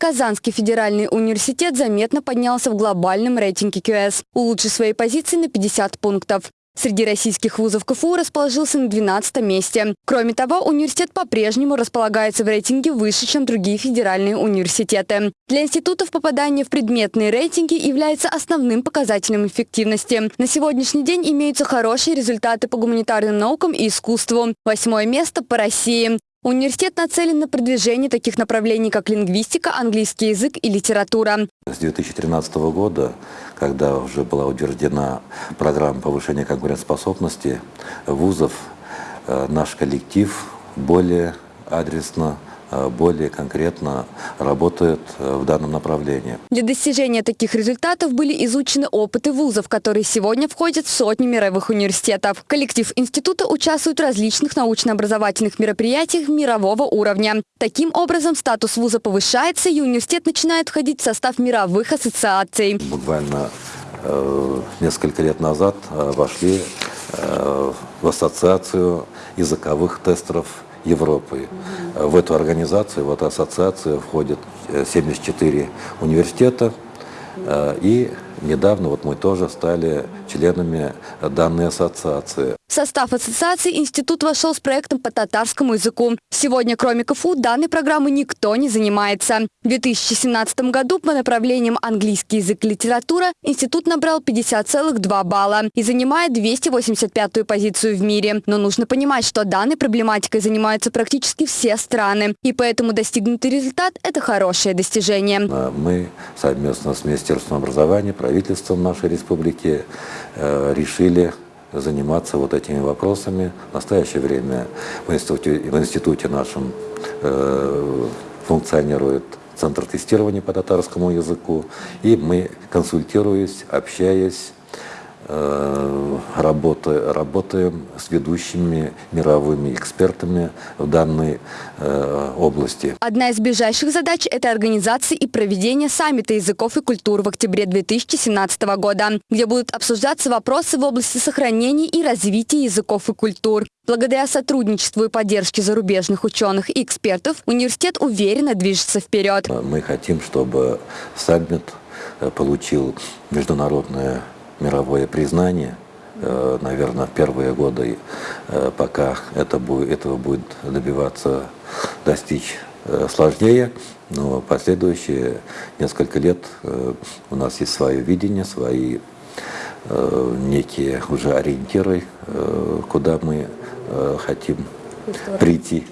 Казанский федеральный университет заметно поднялся в глобальном рейтинге QS, улучшив свои позиции на 50 пунктов. Среди российских вузов КФУ расположился на 12 месте. Кроме того, университет по-прежнему располагается в рейтинге выше, чем другие федеральные университеты. Для институтов попадание в предметные рейтинги является основным показателем эффективности. На сегодняшний день имеются хорошие результаты по гуманитарным наукам и искусству. Восьмое место по России. Университет нацелен на продвижение таких направлений, как лингвистика, английский язык и литература. С 2013 года, когда уже была утверждена программа повышения конкурентоспособности вузов, э, наш коллектив более адресно более конкретно работают э, в данном направлении. Для достижения таких результатов были изучены опыты вузов, которые сегодня входят в сотни мировых университетов. Коллектив института участвует в различных научно-образовательных мероприятиях мирового уровня. Таким образом, статус вуза повышается, и университет начинает входить в состав мировых ассоциаций. Буквально э, несколько лет назад э, вошли э, в ассоциацию языковых тестеров Европы. В эту организацию, в эту ассоциацию входят 74 э, университета, э, и недавно вот мы тоже стали членами данной ассоциации. В состав ассоциации институт вошел с проектом по татарскому языку. Сегодня, кроме КФУ, данной программы никто не занимается. В 2017 году по направлениям английский язык и литература институт набрал 50,2 балла и занимает 285-ю позицию в мире. Но нужно понимать, что данной проблематикой занимаются практически все страны. И поэтому достигнутый результат – это хорошее достижение. Мы совместно с Министерством образования, правительством нашей республики э, решили заниматься вот этими вопросами. В настоящее время в институте, в институте нашем э, функционирует Центр тестирования по татарскому языку, и мы, консультируясь, общаясь, работы, работаем с ведущими мировыми экспертами в данной э, области. Одна из ближайших задач – это организация и проведение саммита языков и культур в октябре 2017 года, где будут обсуждаться вопросы в области сохранения и развития языков и культур. Благодаря сотрудничеству и поддержке зарубежных ученых и экспертов университет уверенно движется вперед. Мы хотим, чтобы саммит э, получил международное мировое признание. Э, наверное, первые годы, э, пока это будет, этого будет добиваться, достичь э, сложнее, но последующие несколько лет у нас есть свое видение, свои некие уже ориентиры, куда мы хотим прийти.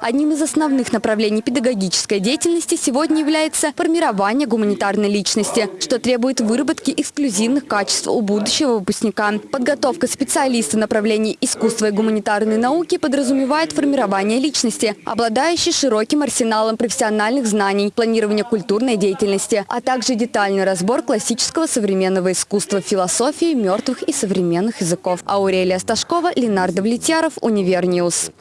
Одним из основных направлений педагогической деятельности сегодня является формирование гуманитарной личности, что требует выработки эксклюзивных качеств у будущего выпускника. Подготовка специалиста направлений искусства и гуманитарной науки подразумевает формирование личности, обладающей широким арсеналом профессиональных знаний, планирование культурной деятельности, а также детальный разбор классического современного искусства, философии, мертвых и современных языков. Аурелия Сташкова, Ленардо Влетьяров, Универньюз.